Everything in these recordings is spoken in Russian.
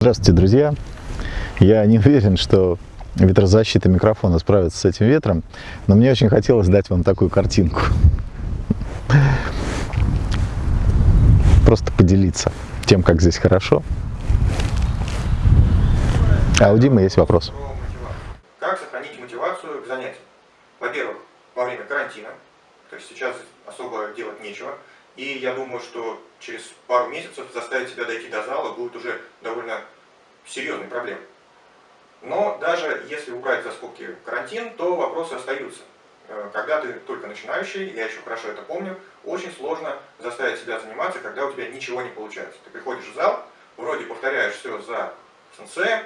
Здравствуйте, друзья! Я не уверен, что ветрозащита микрофона справится с этим ветром, но мне очень хотелось дать вам такую картинку. Просто поделиться тем, как здесь хорошо. А у Димы есть вопрос. Как сохранить мотивацию к занятиям? Во-первых, во время карантина, то есть сейчас особо делать нечего, и я думаю, что через пару месяцев заставить себя дойти до зала будет уже довольно серьезной проблемой. Но даже если убрать за скобки карантин, то вопросы остаются. Э, когда ты только начинающий, я еще хорошо это помню, очень сложно заставить себя заниматься, когда у тебя ничего не получается. Ты приходишь в зал, вроде повторяешь все за сенсеем,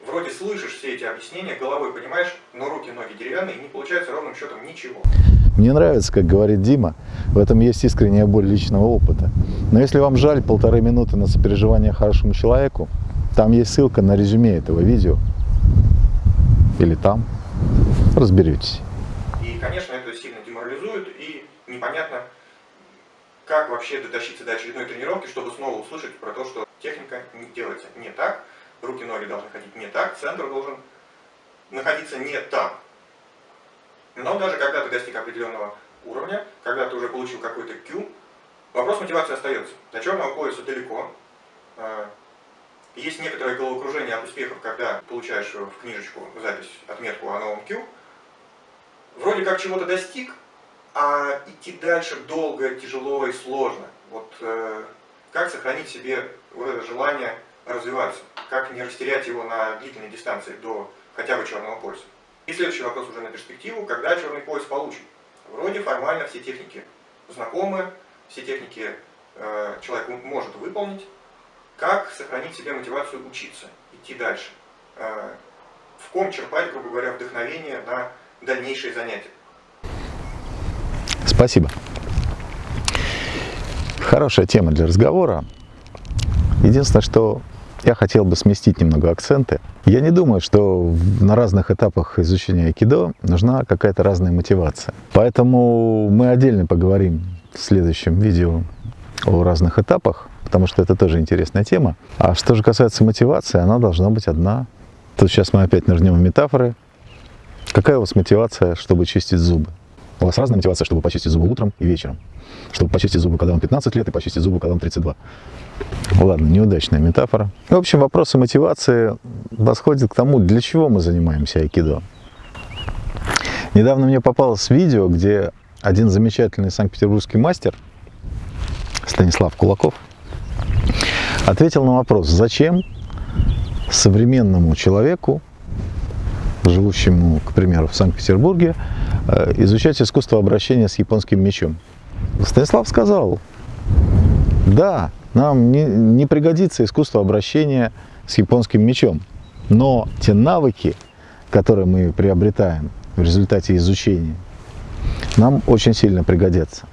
вроде слышишь все эти объяснения, головой понимаешь, но руки, ноги деревянные, и не получается ровным счетом ничего. Мне нравится, как говорит Дима, в этом есть искренняя боль личного опыта. Но если вам жаль полторы минуты на сопереживание хорошему человеку, там есть ссылка на резюме этого видео. Или там. Разберетесь. И, конечно, это сильно деморализует, и непонятно, как вообще дотащиться до очередной тренировки, чтобы снова услышать про то, что техника делается не так, руки-ноги должны ходить не так, центр должен находиться не там. Но даже когда ты достиг определенного уровня, когда ты уже получил какой-то Q, вопрос мотивации остается. До черного пояса далеко. А, есть некоторое головокружение от успехов, когда получаешь в книжечку запись, отметку о новом Q. Вроде как чего-то достиг, а идти дальше долго, тяжело и сложно. Вот э, как сохранить себе вот это желание развиваться? Как не растерять его на длительной дистанции до хотя бы черного пояса? И следующий вопрос уже на перспективу, когда черный пояс получен. Вроде формально все техники знакомы, все техники э, человек может выполнить. Как сохранить себе мотивацию учиться, идти дальше? Э, в ком черпать, грубо говоря, вдохновение на дальнейшие занятия? Спасибо. Хорошая тема для разговора. Единственное, что я хотел бы сместить немного акценты. Я не думаю, что на разных этапах изучения айкидо нужна какая-то разная мотивация. Поэтому мы отдельно поговорим в следующем видео о разных этапах, потому что это тоже интересная тема. А что же касается мотивации, она должна быть одна. Тут сейчас мы опять нырнем метафоры. Какая у вас мотивация, чтобы чистить зубы? У вас разная мотивация, чтобы почистить зубы утром и вечером. Чтобы почистить зубы, когда вам 15 лет, и почистить зубы, когда вам 32. Ладно, неудачная метафора. В общем, вопросы мотивации восходят к тому, для чего мы занимаемся айкидо. Недавно мне попалось видео, где один замечательный санкт-петербургский мастер, Станислав Кулаков, ответил на вопрос, зачем современному человеку, живущему, к примеру, в Санкт-Петербурге, э, изучать искусство обращения с японским мечом. Станислав сказал, да, нам не, не пригодится искусство обращения с японским мечом. Но те навыки, которые мы приобретаем в результате изучения, нам очень сильно пригодятся.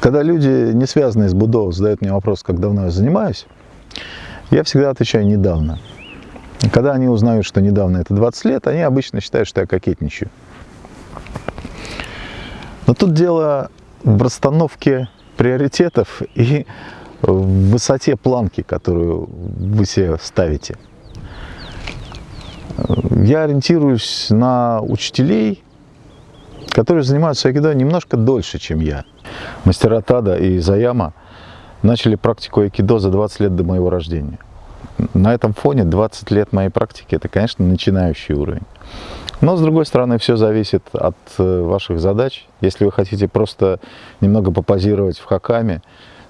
Когда люди, не связанные с Будо, задают мне вопрос, как давно я занимаюсь, я всегда отвечаю «недавно». Когда они узнают, что недавно это 20 лет, они обычно считают, что я кокетничаю. Но тут дело в расстановке приоритетов и в высоте планки, которую вы себе ставите. Я ориентируюсь на учителей, которые занимаются айкидо немножко дольше, чем я. Мастера Тада и Заяма начали практику айкидо за 20 лет до моего рождения. На этом фоне 20 лет моей практики – это, конечно, начинающий уровень. Но, с другой стороны, все зависит от э, ваших задач. Если вы хотите просто немного попозировать в хакаме,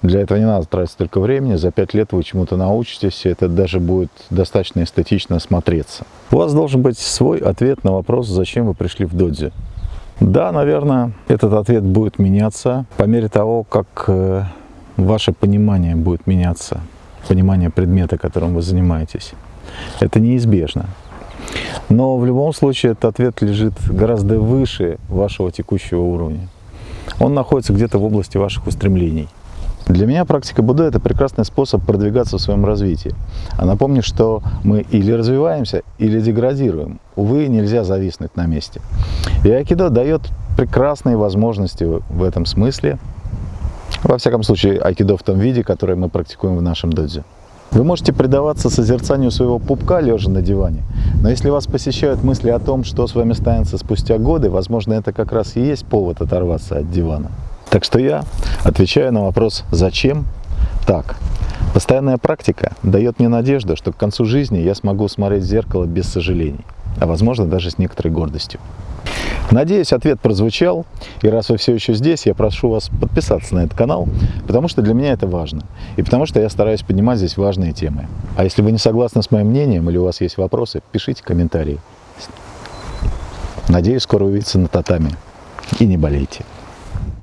для этого не надо тратить столько времени, за пять лет вы чему-то научитесь, и это даже будет достаточно эстетично смотреться. У вас должен быть свой ответ на вопрос, зачем вы пришли в додзи. Да, наверное, этот ответ будет меняться по мере того, как э, ваше понимание будет меняться, понимание предмета, которым вы занимаетесь. Это неизбежно. Но в любом случае этот ответ лежит гораздо выше вашего текущего уровня. Он находится где-то в области ваших устремлений. Для меня практика Будда – это прекрасный способ продвигаться в своем развитии. А напомню, что мы или развиваемся, или деградируем. Увы, нельзя зависнуть на месте. И айкидо дает прекрасные возможности в этом смысле. Во всяком случае, айкидо в том виде, который мы практикуем в нашем додзе. Вы можете предаваться созерцанию своего пупка, лежа на диване, но если вас посещают мысли о том, что с вами станется спустя годы, возможно, это как раз и есть повод оторваться от дивана. Так что я отвечаю на вопрос «Зачем?» так. Постоянная практика дает мне надежду, что к концу жизни я смогу смотреть в зеркало без сожалений, а возможно даже с некоторой гордостью. Надеюсь, ответ прозвучал. И раз вы все еще здесь, я прошу вас подписаться на этот канал, потому что для меня это важно. И потому что я стараюсь поднимать здесь важные темы. А если вы не согласны с моим мнением или у вас есть вопросы, пишите комментарии. Надеюсь, скоро увидеться на татами. И не болейте.